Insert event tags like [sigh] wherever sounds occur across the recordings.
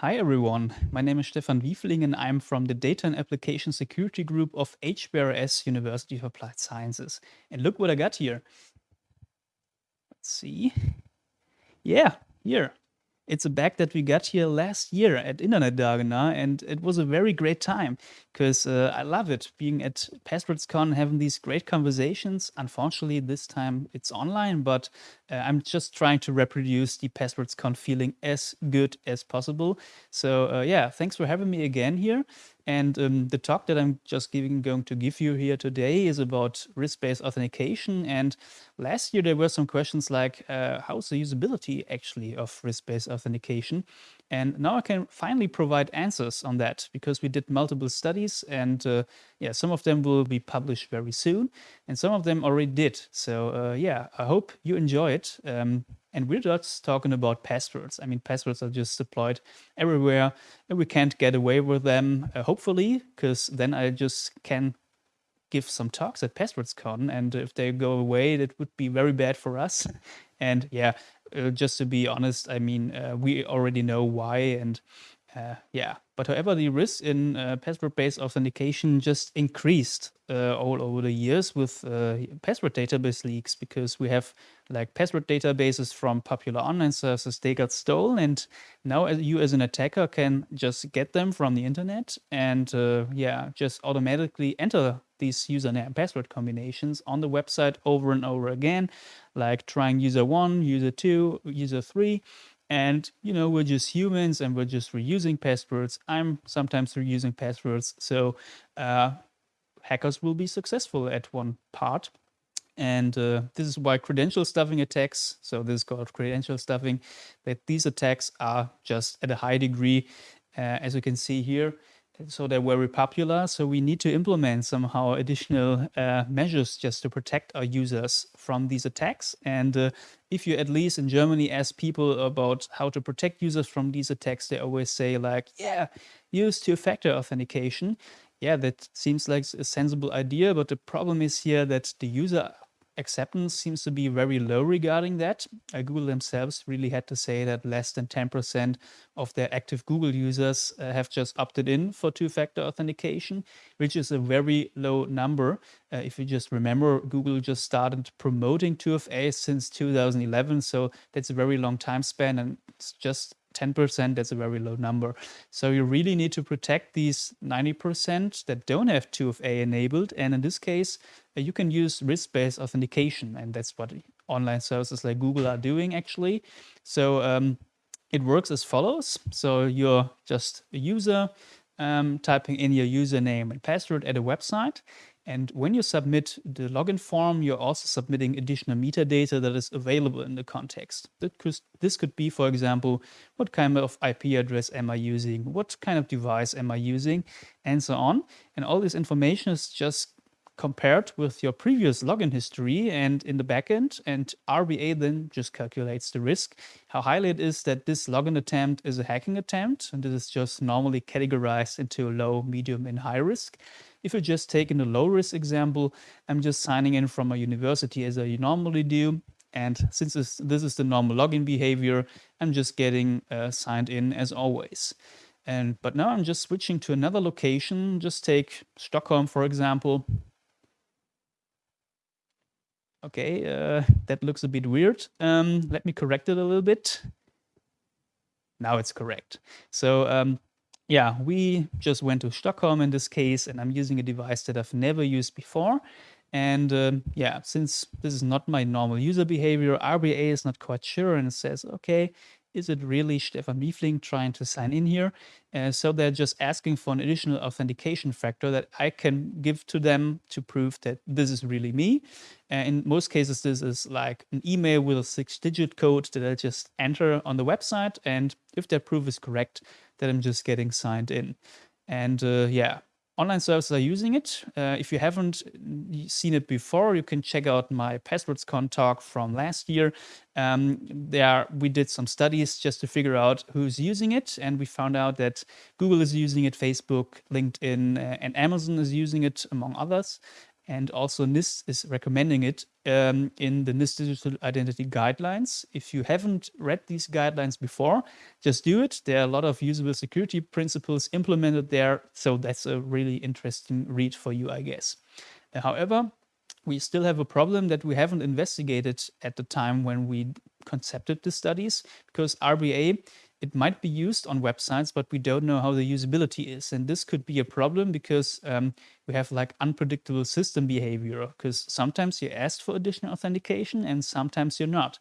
Hi everyone, my name is Stephan Wiefling and I'm from the Data and Application Security Group of HBRS University of Applied Sciences. And look what I got here. Let's see. Yeah, here. It's a bag that we got here last year at Internet Internetdagen, and it was a very great time because uh, I love it being at PasswordsCon, having these great conversations. Unfortunately, this time it's online, but uh, I'm just trying to reproduce the PasswordsCon feeling as good as possible. So uh, yeah, thanks for having me again here. And um, the talk that I'm just giving, going to give you here today is about risk-based authentication. And last year there were some questions like, uh, how's the usability actually of risk-based authentication? And now I can finally provide answers on that because we did multiple studies and uh, yeah, some of them will be published very soon and some of them already did. So uh, yeah, I hope you enjoy it. Um, and we're just talking about passwords. I mean, passwords are just deployed everywhere and we can't get away with them, uh, hopefully, because then I just can give some talks at PasswordsCon. And if they go away, that would be very bad for us. [laughs] And yeah, uh, just to be honest, I mean, uh, we already know why. And uh, yeah, but however, the risk in uh, password-based authentication just increased uh, all over the years with uh, password database leaks because we have like password databases from popular online services, they got stolen and now you as an attacker can just get them from the internet and uh, yeah, just automatically enter these username and password combinations on the website over and over again, like trying user one, user two, user three, and, you know, we're just humans and we're just reusing passwords. I'm sometimes reusing passwords. So uh, hackers will be successful at one part. And uh, this is why credential stuffing attacks, so this is called credential stuffing, that these attacks are just at a high degree, uh, as you can see here so they're very popular. So we need to implement somehow additional uh, measures just to protect our users from these attacks. And uh, if you at least in Germany ask people about how to protect users from these attacks, they always say like, yeah, use two-factor authentication. Yeah, that seems like a sensible idea, but the problem is here that the user acceptance seems to be very low regarding that. Uh, Google themselves really had to say that less than 10% of their active Google users uh, have just opted in for two-factor authentication, which is a very low number. Uh, if you just remember, Google just started promoting 2FA since 2011, so that's a very long time span and it's just 10%, that's a very low number. So you really need to protect these 90% that don't have 2FA enabled. And in this case, uh, you can use risk-based authentication. And that's what online services like Google are doing actually. So um, it works as follows. So you're just a user um, typing in your username and password at a website. And when you submit the login form, you're also submitting additional metadata that is available in the context. This could be, for example, what kind of IP address am I using? What kind of device am I using? And so on. And all this information is just compared with your previous login history and in the backend and RBA then just calculates the risk, how highly it is that this login attempt is a hacking attempt and this is just normally categorized into low, medium and high risk. If you just take in a low risk example, I'm just signing in from a university as I normally do. And since this, this is the normal login behavior, I'm just getting uh, signed in as always. And But now I'm just switching to another location. Just take Stockholm, for example. Okay, uh, that looks a bit weird. Um, let me correct it a little bit. Now it's correct. So um, yeah, we just went to Stockholm in this case, and I'm using a device that I've never used before. And um, yeah, since this is not my normal user behavior, RBA is not quite sure and it says, okay, is it really Stephan Wiefling trying to sign in here? Uh, so they're just asking for an additional authentication factor that I can give to them to prove that this is really me. Uh, in most cases, this is like an email with a six digit code that I just enter on the website. And if that proof is correct, then I'm just getting signed in. And uh, yeah, online services are using it. Uh, if you haven't seen it before, you can check out my PasswordsCon talk from last year. Um, there, we did some studies just to figure out who's using it, and we found out that Google is using it, Facebook, LinkedIn, uh, and Amazon is using it, among others. And also NIST is recommending it um, in the NIST Digital Identity Guidelines. If you haven't read these guidelines before, just do it. There are a lot of usable security principles implemented there, so that's a really interesting read for you, I guess. Uh, however, we still have a problem that we haven't investigated at the time when we concepted the studies because RBA it might be used on websites, but we don't know how the usability is. And this could be a problem because um, we have like unpredictable system behavior because sometimes you're asked for additional authentication and sometimes you're not.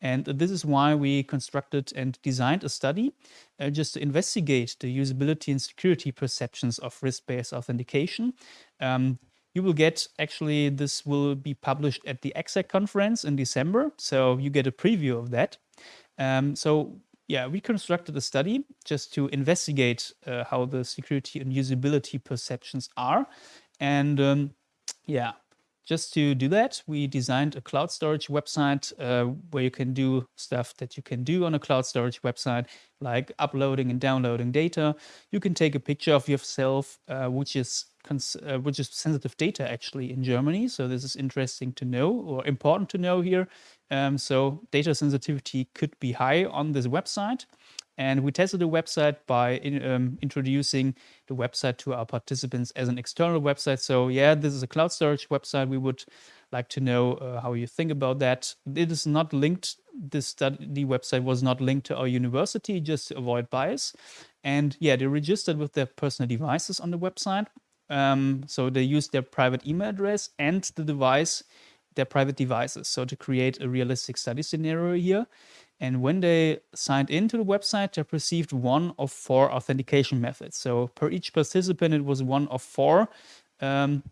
And this is why we constructed and designed a study uh, just to investigate the usability and security perceptions of risk-based authentication. Um, you will get, actually, this will be published at the ACSAC conference in December. So you get a preview of that. Um, so yeah, we constructed a study just to investigate uh, how the security and usability perceptions are. And um, yeah, just to do that, we designed a cloud storage website uh, where you can do stuff that you can do on a cloud storage website, like uploading and downloading data. You can take a picture of yourself, uh, which is uh, which is sensitive data actually in Germany. So this is interesting to know or important to know here. Um, so data sensitivity could be high on this website. And we tested the website by in, um, introducing the website to our participants as an external website. So yeah, this is a cloud storage website. We would like to know uh, how you think about that. It is not linked, this study the website was not linked to our university just to avoid bias. And yeah, they registered with their personal devices on the website. Um, so they used their private email address and the device their private devices. So to create a realistic study scenario here. And when they signed into the website, they perceived one of four authentication methods. So per each participant, it was one of four um,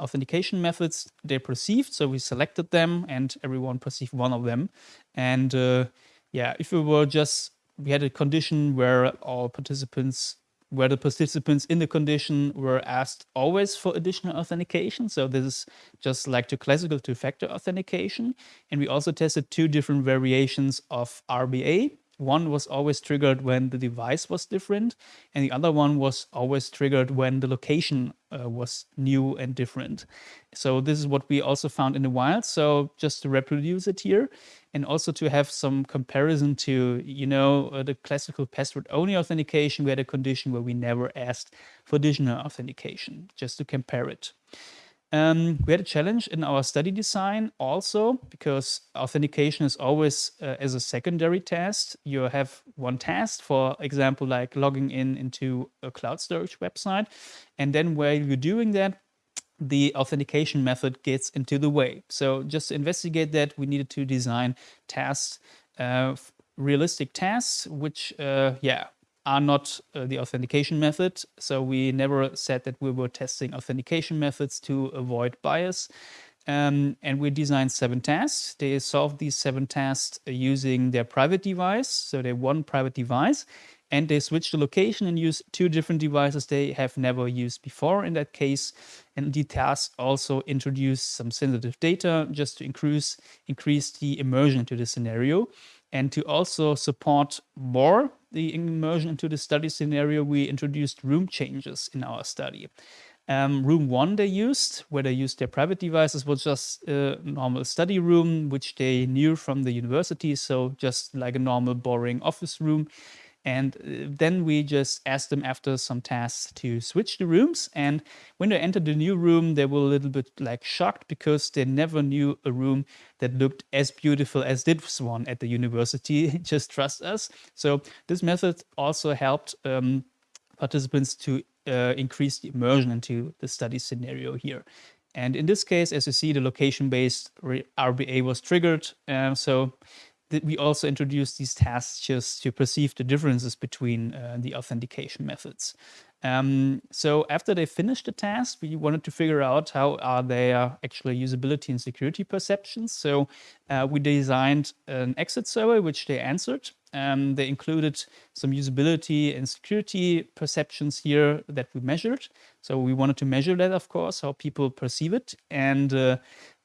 authentication methods they perceived. So we selected them and everyone perceived one of them. And uh, yeah, if we were just, we had a condition where all participants where the participants in the condition were asked always for additional authentication. So this is just like the classical two-factor authentication. And we also tested two different variations of RBA. One was always triggered when the device was different, and the other one was always triggered when the location uh, was new and different. So this is what we also found in the wild. So just to reproduce it here, and also to have some comparison to, you know, uh, the classical password-only authentication, we had a condition where we never asked for additional authentication, just to compare it. Um, we had a challenge in our study design also because authentication is always uh, as a secondary test. You have one test, for example, like logging in into a cloud storage website. And then while you're doing that, the authentication method gets into the way. So just to investigate that, we needed to design tasks, uh, realistic tasks, which, uh, yeah, are not uh, the authentication method. So we never said that we were testing authentication methods to avoid bias. Um, and we designed seven tasks. They solved these seven tasks using their private device. So they one private device and they switch the location and use two different devices they have never used before in that case. And the task also introduce some sensitive data just to increase, increase the immersion into the scenario. And to also support more the immersion into the study scenario, we introduced room changes in our study. Um, room one they used, where they used their private devices, was just a normal study room, which they knew from the university. So just like a normal boring office room. And uh, then we just asked them after some tasks to switch the rooms. And when they entered the new room, they were a little bit like shocked because they never knew a room that looked as beautiful as this one at the university. [laughs] just trust us. So this method also helped um, participants to uh, increase the immersion into the study scenario here. And in this case, as you see, the location-based RBA was triggered. Uh, so we also introduced these tasks just to perceive the differences between uh, the authentication methods. Um, so after they finished the task, we wanted to figure out how are their actually usability and security perceptions. So uh, we designed an exit survey, which they answered. Um, they included some usability and security perceptions here that we measured. So we wanted to measure that, of course, how people perceive it. And uh,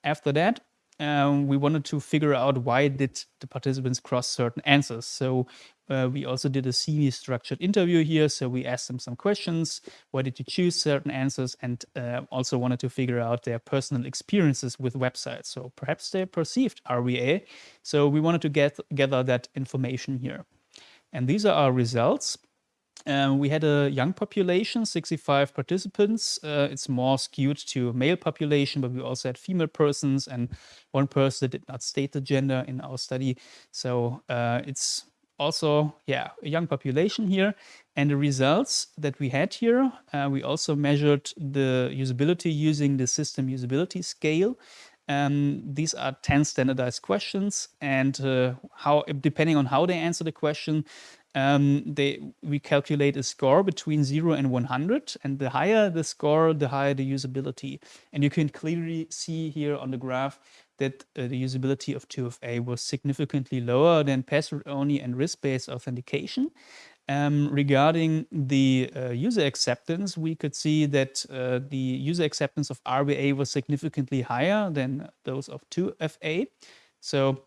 after that, um, we wanted to figure out why did the participants cross certain answers. So uh, we also did a semi-structured interview here. So we asked them some questions. Why did you choose certain answers? And uh, also wanted to figure out their personal experiences with websites. So perhaps they perceived RBA. So we wanted to get gather that information here. And these are our results. Um, we had a young population, 65 participants. Uh, it's more skewed to male population, but we also had female persons and one person did not state the gender in our study. So uh, it's also, yeah, a young population here. And the results that we had here, uh, we also measured the usability using the system usability scale. Um, these are 10 standardized questions and uh, how, depending on how they answer the question, um, they we calculate a score between 0 and 100 and the higher the score the higher the usability and you can clearly see here on the graph that uh, the usability of 2FA was significantly lower than password-only and risk-based authentication. Um, regarding the uh, user acceptance, we could see that uh, the user acceptance of RBA was significantly higher than those of 2FA. So,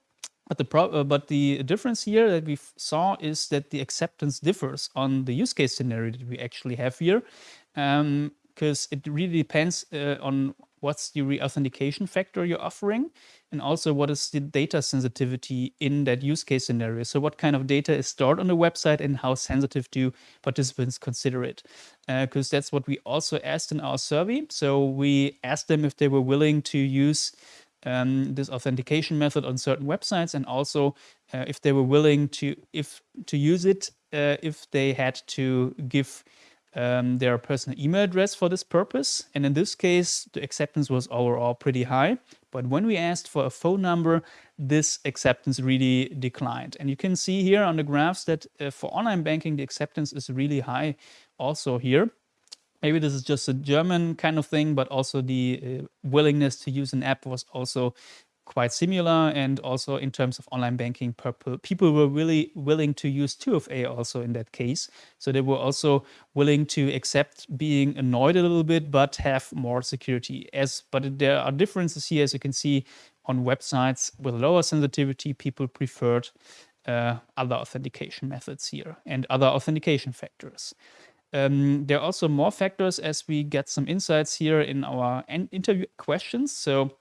but the uh, but the difference here that we saw is that the acceptance differs on the use case scenario that we actually have here, because um, it really depends uh, on what's the re-authentication factor you're offering, and also what is the data sensitivity in that use case scenario. So what kind of data is stored on the website and how sensitive do participants consider it? Because uh, that's what we also asked in our survey. So we asked them if they were willing to use um, this authentication method on certain websites and also uh, if they were willing to if to use it uh, if they had to give um, their personal email address for this purpose. And in this case, the acceptance was overall pretty high. But when we asked for a phone number, this acceptance really declined. And you can see here on the graphs that uh, for online banking, the acceptance is really high also here. Maybe this is just a German kind of thing, but also the uh, willingness to use an app was also quite similar. And also in terms of online banking, people were really willing to use 2FA also in that case. So they were also willing to accept being annoyed a little bit, but have more security. As But there are differences here, as you can see on websites with lower sensitivity, people preferred uh, other authentication methods here and other authentication factors. Um, there are also more factors as we get some insights here in our interview questions. So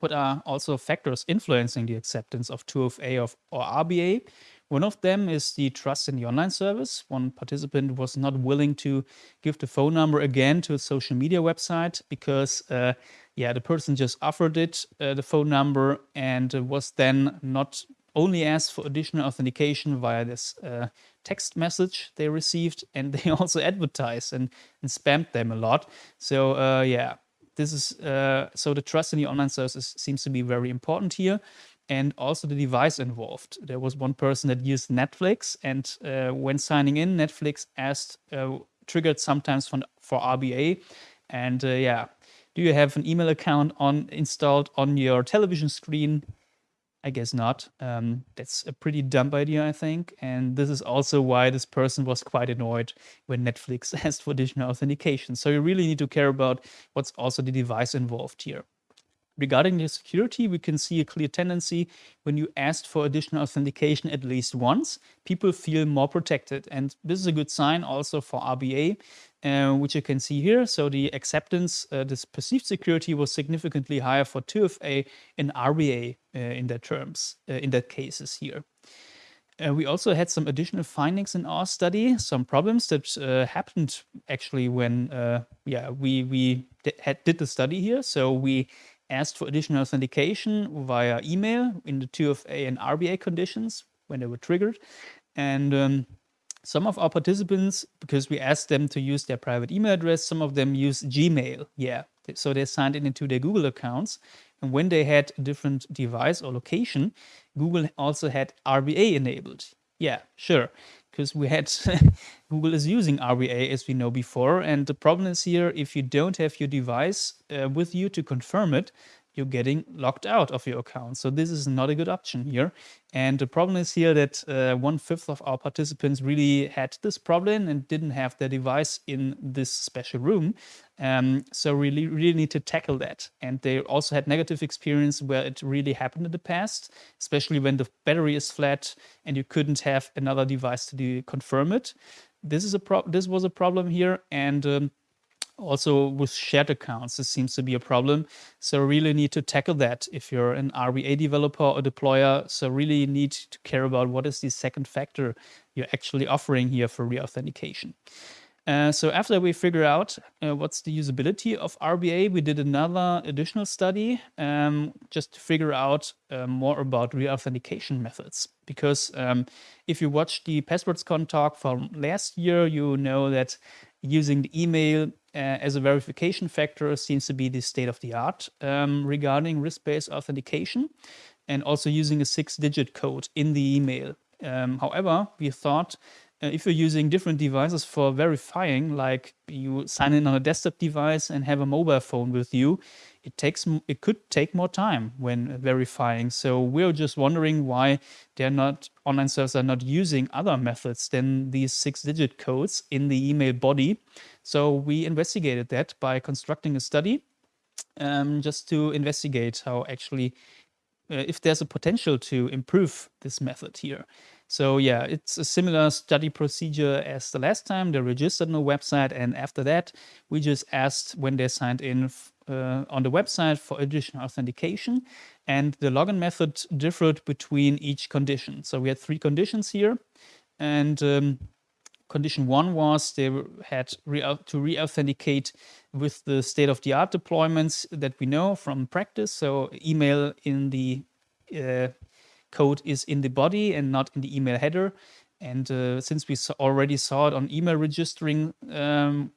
what are also factors influencing the acceptance of 2FA of, or RBA. One of them is the trust in the online service. One participant was not willing to give the phone number again to a social media website because, uh, yeah, the person just offered it, uh, the phone number, and was then not only asked for additional authentication via this uh, text message they received, and they [laughs] also advertised and, and spammed them a lot. So, uh, yeah, this is uh, so the trust in the online services seems to be very important here and also the device involved. There was one person that used Netflix and uh, when signing in, Netflix asked, uh, triggered sometimes for, for RBA. And uh, yeah, do you have an email account on installed on your television screen? I guess not. Um, that's a pretty dumb idea, I think. And this is also why this person was quite annoyed when Netflix [laughs] asked for additional authentication. So you really need to care about what's also the device involved here. Regarding the security, we can see a clear tendency when you asked for additional authentication at least once, people feel more protected. And this is a good sign also for RBA, uh, which you can see here. So the acceptance, uh, this perceived security was significantly higher for 2FA and RBA uh, in that terms, uh, in that cases here. Uh, we also had some additional findings in our study, some problems that happened actually when, yeah, we we had, did the study here. So we asked for additional authentication via email in the 2FA and RBA conditions when they were triggered. And um, some of our participants, because we asked them to use their private email address, some of them use Gmail. Yeah, so they signed in into their Google accounts. And when they had a different device or location, Google also had RBA enabled. Yeah, sure because we had [laughs] Google is using RBA as we know before. And the problem is here, if you don't have your device uh, with you to confirm it, you're getting locked out of your account. So this is not a good option here. And the problem is here that uh, one fifth of our participants really had this problem and didn't have their device in this special room. Um, so really, really need to tackle that. And they also had negative experience where it really happened in the past, especially when the battery is flat and you couldn't have another device to confirm it. This is a pro this was a problem here. And um, also with shared accounts, this seems to be a problem. So really need to tackle that if you're an RBA developer or deployer. So really need to care about what is the second factor you're actually offering here for reauthentication. Uh, so after we figure out uh, what's the usability of RBA, we did another additional study um, just to figure out uh, more about reauthentication methods. Because um, if you watch the PasswordsCon talk from last year, you know that using the email as a verification factor seems to be the state of the art um, regarding risk-based authentication and also using a six-digit code in the email. Um, however, we thought uh, if you're using different devices for verifying, like you sign in on a desktop device and have a mobile phone with you, it takes it could take more time when verifying. So we're just wondering why they're not online servers are not using other methods than these six-digit codes in the email body. So we investigated that by constructing a study um, just to investigate how actually uh, if there's a potential to improve this method here. So yeah, it's a similar study procedure as the last time. They registered on the website, and after that, we just asked when they signed in uh, on the website for additional authentication. And the login method differed between each condition. So we had three conditions here. And um, condition one was they had re to re-authenticate with the state-of-the-art deployments that we know from practice. So email in the uh, code is in the body and not in the email header. And uh, since we already saw it on email registering um,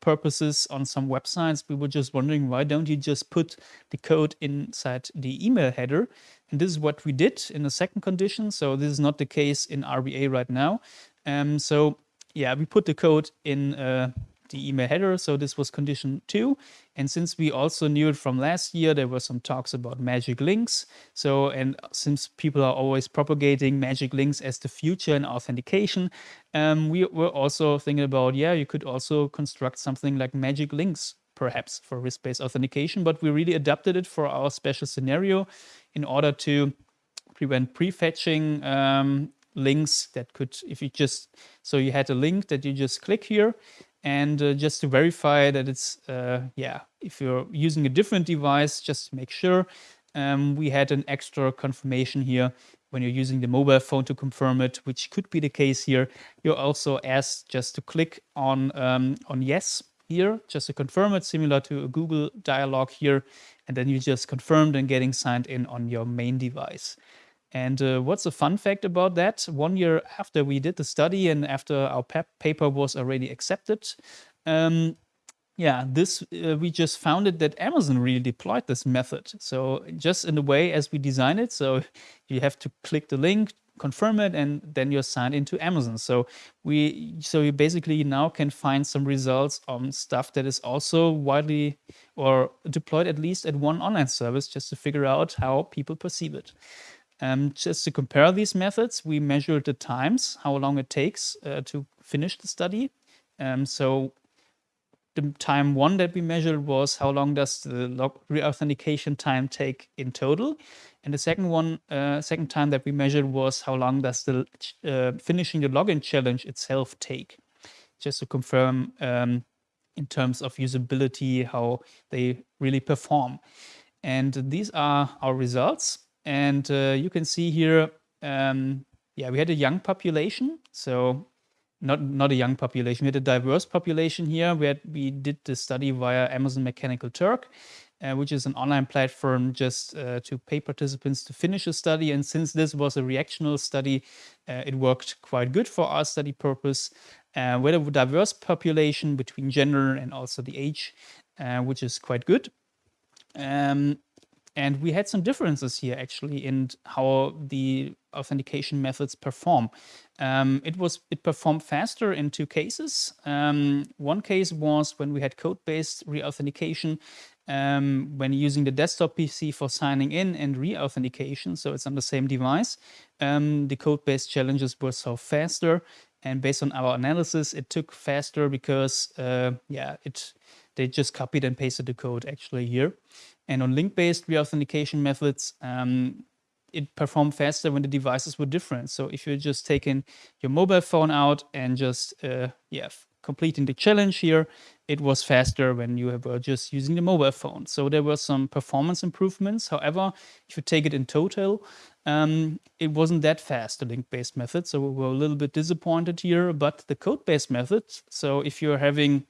purposes on some websites, we were just wondering, why don't you just put the code inside the email header? And this is what we did in the second condition. So this is not the case in RBA right now. Um, so yeah, we put the code in uh, the email header. So this was condition two. And since we also knew it from last year, there were some talks about magic links. So, and since people are always propagating magic links as the future in authentication, um, we were also thinking about, yeah, you could also construct something like magic links perhaps for risk-based authentication, but we really adapted it for our special scenario in order to prevent prefetching um, links that could, if you just, so you had a link that you just click here and uh, just to verify that it's, uh, yeah, if you're using a different device, just make sure um, we had an extra confirmation here when you're using the mobile phone to confirm it, which could be the case here. You're also asked just to click on, um, on yes here, just to confirm it, similar to a Google dialog here. And then you just confirmed and getting signed in on your main device. And uh, what's a fun fact about that? One year after we did the study and after our paper was already accepted, um, yeah, this uh, we just found it that Amazon really deployed this method. So just in the way as we design it, so you have to click the link, confirm it, and then you're signed into Amazon. So we, so you basically now can find some results on stuff that is also widely or deployed at least at one online service, just to figure out how people perceive it. Um, just to compare these methods, we measured the times, how long it takes uh, to finish the study. Um, so the time one that we measured was how long does the re-authentication time take in total. And the second one, uh, second time that we measured was how long does the uh, finishing the login challenge itself take. Just to confirm um, in terms of usability, how they really perform. And these are our results. And uh, you can see here, um, yeah, we had a young population. So not, not a young population, we had a diverse population here. We, had, we did the study via Amazon Mechanical Turk, uh, which is an online platform just uh, to pay participants to finish a study. And since this was a reactional study, uh, it worked quite good for our study purpose. Uh, we had a diverse population between gender and also the age, uh, which is quite good. Um, and we had some differences here actually in how the authentication methods perform. Um, it was it performed faster in two cases. Um, one case was when we had code-based re-authentication. um, when using the desktop PC for signing in and re-authentication, so it's on the same device, um, the code-based challenges were so faster. And based on our analysis, it took faster because, uh, yeah, it they just copied and pasted the code actually here. And on link-based re-authentication methods, um, it performed faster when the devices were different. So if you're just taking your mobile phone out and just, uh, yeah, completing the challenge here, it was faster when you were just using the mobile phone. So there were some performance improvements. However, if you take it in total, um, it wasn't that fast, the link-based method. So we were a little bit disappointed here, but the code-based method, so if you're having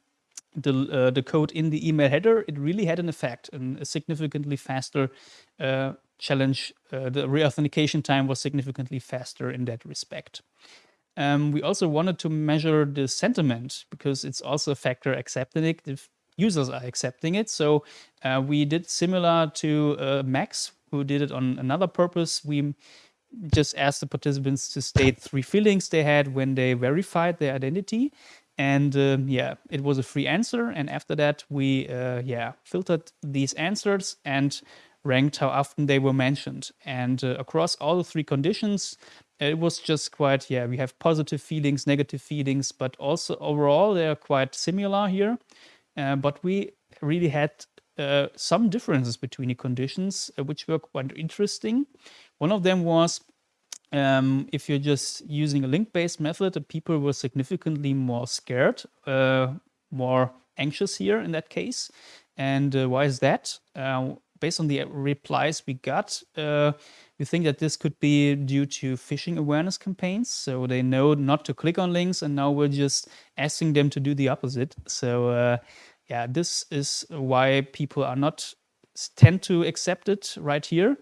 the, uh, the code in the email header, it really had an effect and a significantly faster uh, challenge. Uh, the re-authentication time was significantly faster in that respect. Um, we also wanted to measure the sentiment because it's also a factor accepting it if users are accepting it. So uh, we did similar to uh, Max, who did it on another purpose. We just asked the participants to state three feelings they had when they verified their identity. And um, yeah, it was a free answer. And after that, we uh, yeah filtered these answers and ranked how often they were mentioned. And uh, across all the three conditions, it was just quite, yeah, we have positive feelings, negative feelings, but also overall they are quite similar here. Uh, but we really had uh, some differences between the conditions, uh, which were quite interesting. One of them was um, if you're just using a link-based method, the people were significantly more scared, uh, more anxious here in that case. And uh, why is that? Uh, based on the replies we got, uh, we think that this could be due to phishing awareness campaigns. So they know not to click on links and now we're just asking them to do the opposite. So uh, yeah, this is why people are not tend to accept it right here.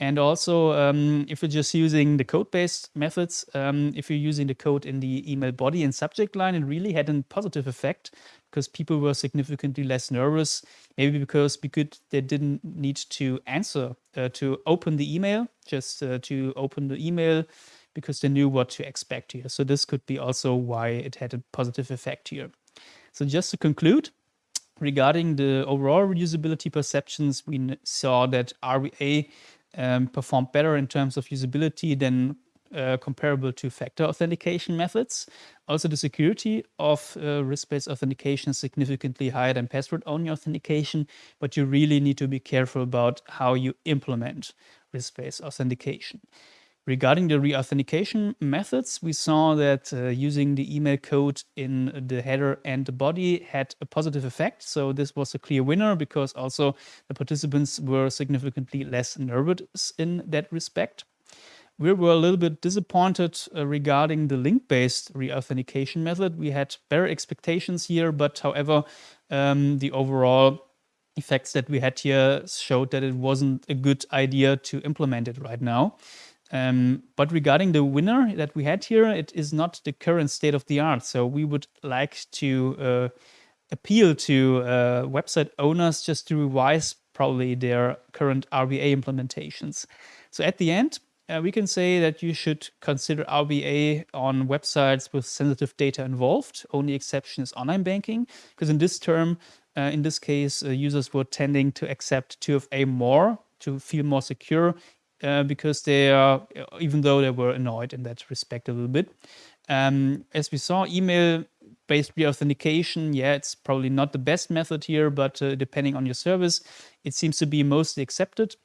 And also, um, if you're just using the code-based methods, um, if you're using the code in the email body and subject line, it really had a positive effect because people were significantly less nervous. Maybe because they didn't need to answer uh, to open the email, just uh, to open the email because they knew what to expect here. So this could be also why it had a positive effect here. So just to conclude, regarding the overall reusability perceptions, we saw that RBA um, performed better in terms of usability than uh, comparable two factor authentication methods. Also, the security of uh, risk-based authentication is significantly higher than password-only authentication, but you really need to be careful about how you implement risk-based authentication. Regarding the re-authentication methods, we saw that uh, using the email code in the header and the body had a positive effect. So this was a clear winner because also the participants were significantly less nervous in that respect we were a little bit disappointed uh, regarding the link-based re-authentication method. We had better expectations here, but however, um, the overall effects that we had here showed that it wasn't a good idea to implement it right now. Um, but regarding the winner that we had here, it is not the current state of the art. So we would like to uh, appeal to uh, website owners just to revise probably their current RBA implementations. So at the end, uh, we can say that you should consider RBA on websites with sensitive data involved. Only exception is online banking, because in this term, uh, in this case, uh, users were tending to accept 2FA more to feel more secure uh, because they are, even though they were annoyed in that respect a little bit. Um, as we saw, email based re-authentication, yeah, it's probably not the best method here, but uh, depending on your service, it seems to be mostly accepted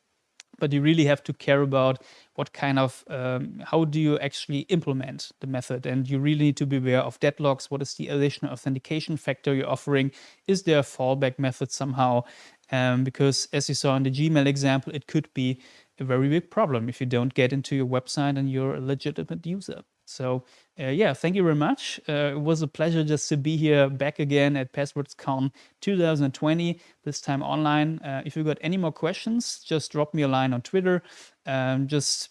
but you really have to care about what kind of, um, how do you actually implement the method? And you really need to be aware of deadlocks. What is the additional authentication factor you're offering? Is there a fallback method somehow? Um, because as you saw in the Gmail example, it could be a very big problem if you don't get into your website and you're a legitimate user. So uh, yeah, thank you very much. Uh, it was a pleasure just to be here back again at PasswordsCon 2020, this time online. Uh, if you got any more questions, just drop me a line on Twitter. Um, just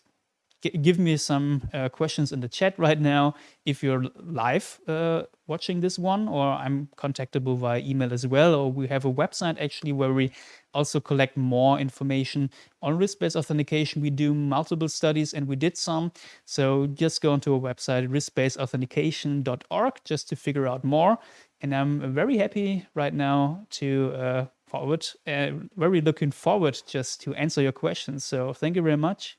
give me some uh, questions in the chat right now if you're live uh, watching this one or I'm contactable via email as well or we have a website actually where we also collect more information on risk-based authentication. We do multiple studies and we did some. So just go onto our website riskbasedauthentication.org just to figure out more. And I'm very happy right now to uh, forward, uh, very looking forward just to answer your questions. So thank you very much.